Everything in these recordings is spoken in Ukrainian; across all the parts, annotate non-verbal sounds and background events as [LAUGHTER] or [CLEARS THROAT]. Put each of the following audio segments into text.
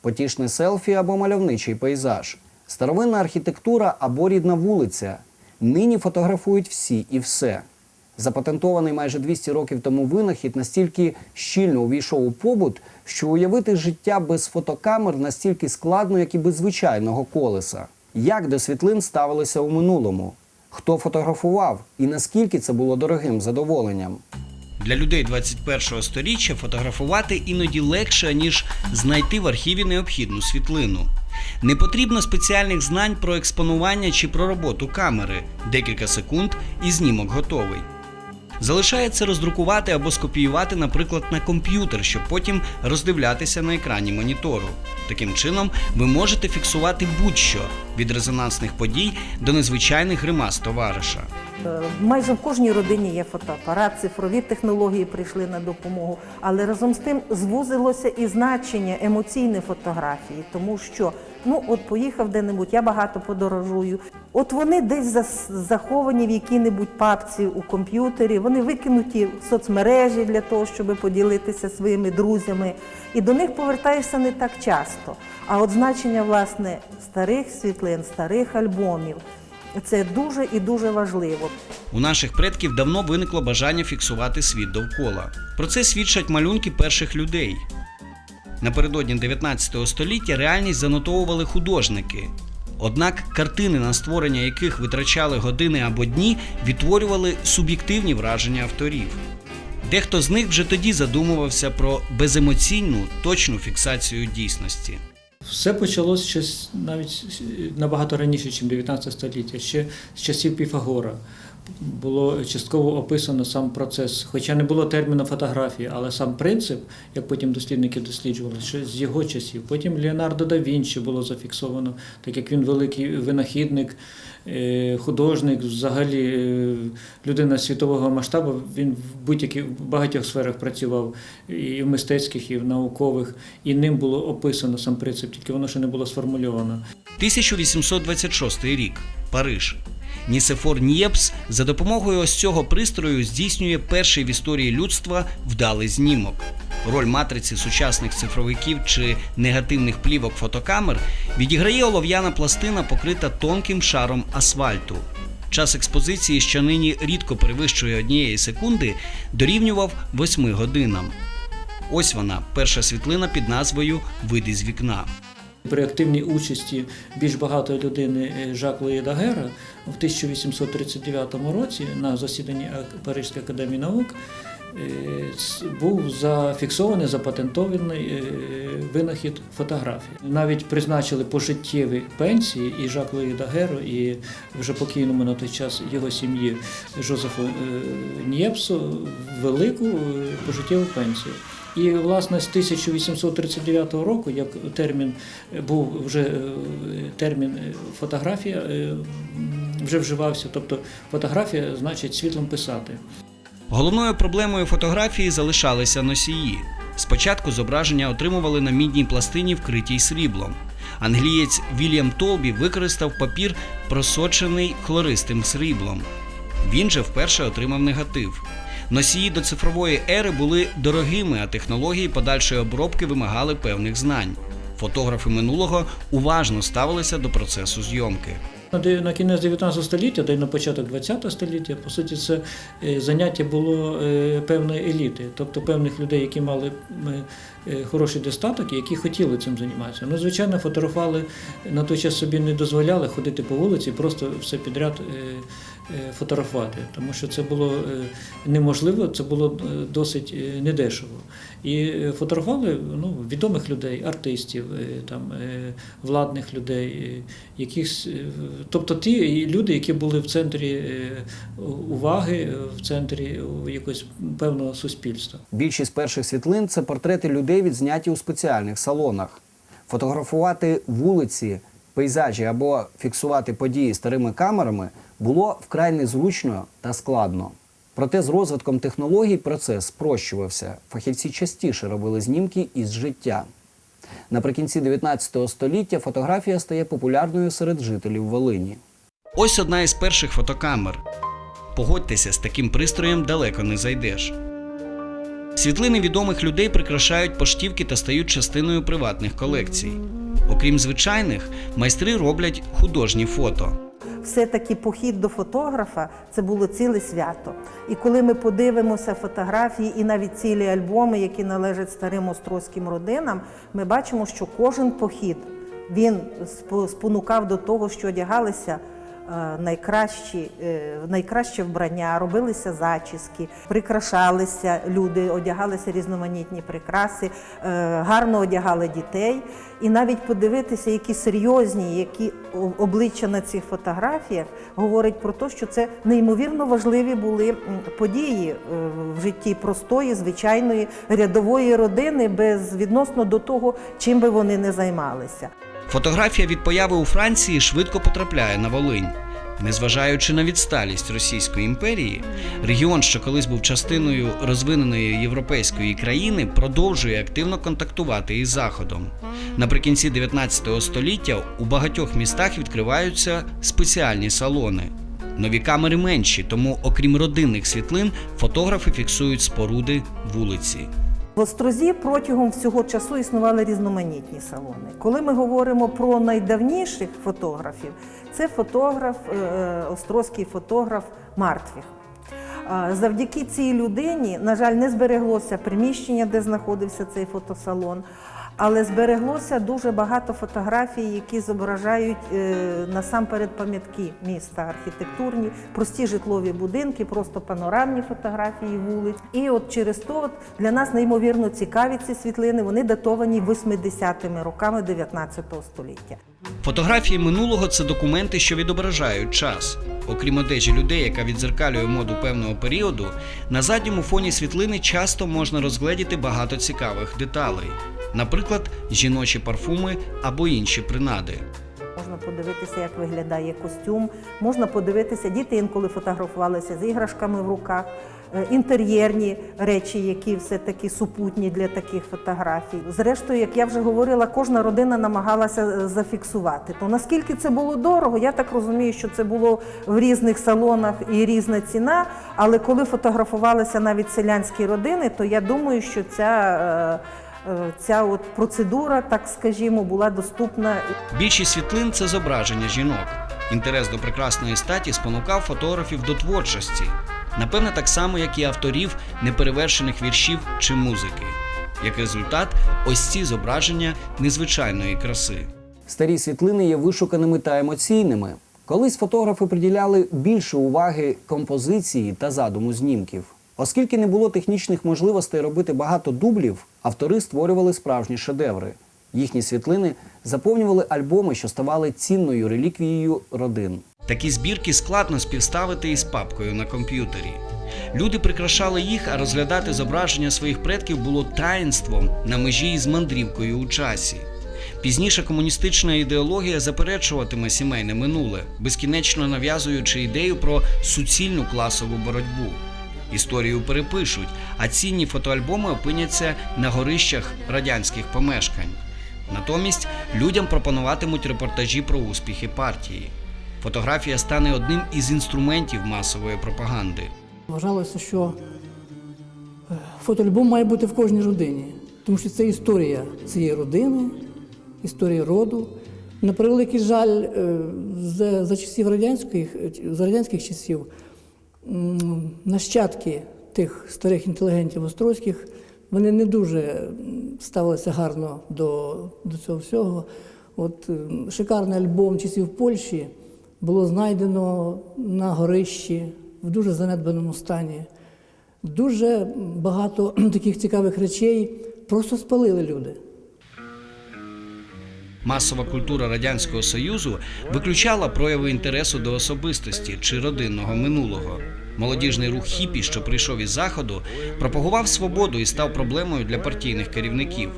потішне селфі або мальовничий пейзаж, старовинна архітектура або рідна вулиця. Нині фотографують всі і все. Запатентований майже 200 років тому винахід настільки щільно увійшов у побут, що уявити життя без фотокамер настільки складно, як і без звичайного колеса. Як до світлин ставилися у минулому? Хто фотографував і наскільки це було дорогим задоволенням? Для людей 21 століття фотографувати іноді легше, ніж знайти в архіві необхідну світлину. Не потрібно спеціальних знань про експонування чи про роботу камери. Декілька секунд і знімок готовий. Залишається роздрукувати або скопіювати, наприклад, на комп'ютер, щоб потім роздивлятися на екрані монітору. Таким чином, ви можете фіксувати будь-що від резонансних подій до незвичайних гримас товариша. Е, Майже в кожній родині є фотоапарат, цифрові технології прийшли на допомогу, але разом з тим звузилося і значення емоційної фотографії, тому що ну от поїхав де-небудь, я багато подорожую. От вони десь заховані в якій-небудь папці у комп'ютері, вони викинуті в соцмережі для того, щоб поділитися своїми друзями. І до них повертаєшся не так часто. А от значення власне старих світлин, старих альбомів. Це дуже і дуже важливо. У наших предків давно виникло бажання фіксувати світ довкола. Про це свідчать малюнки перших людей. Напередодні 19 століття реальність занотовували художники. Однак картини, на створення яких витрачали години або дні, відтворювали суб'єктивні враження авторів. Дехто з них вже тоді задумувався про беземоційну точну фіксацію дійсності. Все почалося ще навіть набагато раніше, ніж 19 століття, ще з часів Піфагора. Було частково описано сам процес, хоча не було терміну фотографії, але сам принцип, як потім дослідники досліджували, ще з його часів. Потім Леонардо да Вінчі було зафіксовано, так як він великий винахідник, е, художник, взагалі е, людина світового масштабу. Він в будь-яких багатьох сферах працював, і в мистецьких, і в наукових, і ним було описано сам принцип, тільки воно ще не було сформульовано. 1826 рік. Париж. Нісефор Нєпс за допомогою ось цього пристрою здійснює перший в історії людства вдалий знімок. Роль матриці сучасних цифровиків чи негативних плівок фотокамер відіграє олов'яна пластина, покрита тонким шаром асфальту. Час експозиції, що нині рідко перевищує однієї секунди, дорівнював 8 годинам. Ось вона, перша світлина під назвою Вид із вікна. При активній участі більш багатої людини е, Жак Луї Дагера в 1839 році на засіданні Паризької академії наук е, був зафіксований, запатентований е, винахід фотографії. Навіть призначили пожиттєві пенсії і Жак Дагеру, і вже покійному на той час його сім'ї Жозефу Нєпсу велику пожиттєву пенсію. І власне з 1839 року, як термін е, був вже е, термін е, фотографія вже вживався, тобто фотографія значить світлом писати. Головною проблемою фотографії залишалися носії. Спочатку зображення отримували на мідній пластині, вкритій сріблом. Англієць Вільям Толбі використав папір, просочений хлористим сріблом. Він же вперше отримав негатив. Носії до цифрової ери були дорогими, а технології подальшої обробки вимагали певних знань. Фотографи минулого уважно ставилися до процесу зйомки. На кінець 19 століття, та й на початок 20 століття, по суті, це е, заняття було е, певної еліти, тобто певних людей, які мали е, хороший достаток і які хотіли цим займатися. Ну, звичайно, фотографували на той час собі не дозволяли ходити по вулиці, просто все підряд фотографувати, тому що це було е, неможливо, це було е, досить е, недешево. І е, фотографували ну, відомих людей, артистів, е, там, е, владних людей, е, якихось, е, тобто ті люди, які були в центрі е, уваги, е, в центрі е, якогось певного суспільства. Більшість перших світлин це портрети людей, відзняті у спеціальних салонах. Фотографувати вулиці, пейзажі або фіксувати події старими камерами було вкрай незручно та складно. Проте з розвитком технологій процес спрощувався. Фахівці частіше робили знімки із життя. Наприкінці 19 століття фотографія стає популярною серед жителів Волині. Ось одна із перших фотокамер. Погодьтеся, з таким пристроєм далеко не зайдеш. Світлини відомих людей прикрашають поштівки та стають частиною приватних колекцій. Окрім звичайних, майстри роблять художні фото. Все-таки похід до фотографа це було ціле свято. І коли ми подивимося фотографії і навіть цілі альбоми, які належать старим острозьким родинам, ми бачимо, що кожен похід він спо- спонукав до того, що одягалися найкращі, е, найкраще вбрання, робилися зачіски, прикрашалися люди, одягалися різноманітні прикраси, е, гарно одягали дітей. І навіть подивитися, які серйозні, які обличчя на цих фотографіях говорить про те, що це неймовірно важливі були події е, в житті простої, звичайної рядової родини, без відносно до того, чим би вони не займалися. Фотографія від появи у Франції швидко потрапляє на Волинь. Незважаючи на відсталість Російської імперії, регіон, що колись був частиною розвиненої європейської країни, продовжує активно контактувати із Заходом. Наприкінці 19 століття у багатьох містах відкриваються спеціальні салони. Нові камери менші, тому, окрім родинних світлин, фотографи фіксують споруди вулиці. В Острозі протягом всього часу існували різноманітні салони. Коли ми говоримо про найдавніших фотографів, це фотограф, е, е, острозький фотограф Мартвіх. Завдяки цій людині, на жаль, не збереглося приміщення, де знаходився цей фотосалон, але збереглося дуже багато фотографій, які зображають е, насамперед пам'ятки міста, архітектурні, прості житлові будинки, просто панорамні фотографії вулиць. І от через то от для нас неймовірно цікаві ці світлини. Вони датовані 80-ми роками 19 століття. Фотографії минулого це документи, що відображають час. Окрім одежі людей, яка відзеркалює моду певного періоду, на задньому фоні світлини часто можна розгледіти багато цікавих деталей, наприклад, жіночі парфуми або інші принади. Можна подивитися, як виглядає костюм. Можна подивитися, діти інколи фотографувалися з іграшками в руках, е, інтер'єрні речі, які все-таки супутні для таких фотографій. Зрештою, як я вже говорила, кожна родина намагалася е, зафіксувати. То наскільки це було дорого, я так розумію, що це було в різних салонах і різна ціна. Але коли фотографувалися навіть селянські родини, то я думаю, що ця. Е, Ця от процедура, так скажімо, була доступна Більшість світлин це зображення жінок. Інтерес до прекрасної статі спонукав фотографів до творчості, напевне, так само, як і авторів неперевершених віршів чи музики. Як результат, ось ці зображення незвичайної краси. Старі світлини є вишуканими та емоційними. Колись фотографи приділяли більше уваги композиції та задуму знімків. Оскільки не було технічних можливостей робити багато дублів, автори створювали справжні шедеври. Їхні світлини заповнювали альбоми, що ставали цінною реліквією родин. Такі збірки складно співставити із папкою на комп'ютері. Люди прикрашали їх, а розглядати зображення своїх предків було таїнством на межі із мандрівкою у часі. Пізніше комуністична ідеологія заперечуватиме сімейне минуле, безкінечно нав'язуючи ідею про суцільну класову боротьбу. Історію перепишуть, а цінні фотоальбоми опиняться на горищах радянських помешкань. Натомість людям пропонуватимуть репортажі про успіхи партії. Фотографія стане одним із інструментів масової пропаганди. Вважалося, що е, фотоальбом має бути в кожній родині, тому що це історія цієї родини, історія роду. На превеликий жаль, е, за, часів радянських, за радянських часів нащадки тих старих інтелігентів острозьких вони не дуже ставилися гарно до, до цього всього. От шикарний альбом часів Польщі було знайдено на горищі в дуже занедбаному стані. Дуже багато [CLEARS THROAT] таких цікавих речей просто спалили люди. Масова культура Радянського Союзу виключала прояви інтересу до особистості чи родинного минулого. Молодіжний рух хіпі, що прийшов із заходу, пропагував свободу і став проблемою для партійних керівників.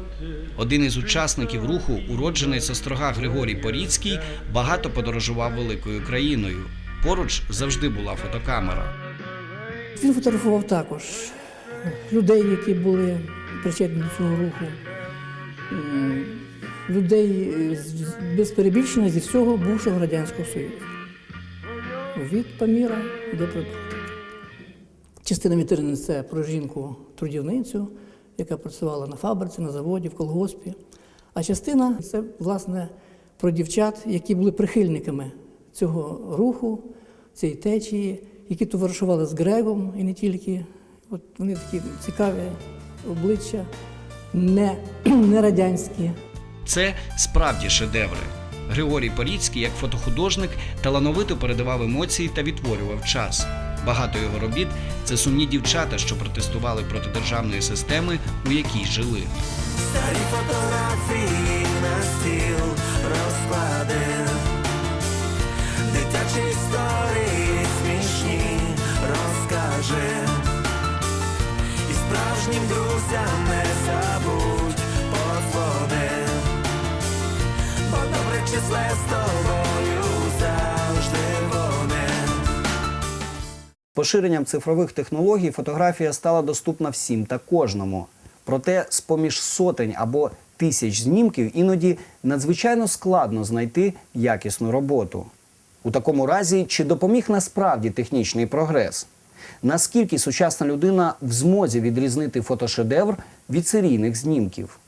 Один із учасників руху, уродженець острога Григорій Поріцький, багато подорожував великою країною. Поруч завжди була фотокамера. Він фотографував також людей, які були причетні до цього руху, людей е, без перебільшення зі всього бувшого Радянського Союзу. Від Паміра до Прибалтики. Частина вітрини це про жінку-трудівницю, яка працювала на фабриці, на заводі, в колгоспі. А частина це, власне, про дівчат, які були прихильниками цього руху, цієї течії, які товаришували з Грегом і не тільки. От вони такі цікаві обличчя, не, [CLEARS THROAT] не радянські. Це справді шедеври. Григорій Поріцький, як фотохудожник, талановито передавав емоції та відтворював час. Багато його робіт це сумні дівчата, що протестували проти державної системи, у якій жили. Старі фотографії Поширенням цифрових технологій фотографія стала доступна всім та кожному. Проте, з-поміж сотень або тисяч знімків іноді надзвичайно складно знайти якісну роботу. У такому разі, чи допоміг насправді технічний прогрес? Наскільки сучасна людина в змозі відрізнити фотошедевр від серійних знімків?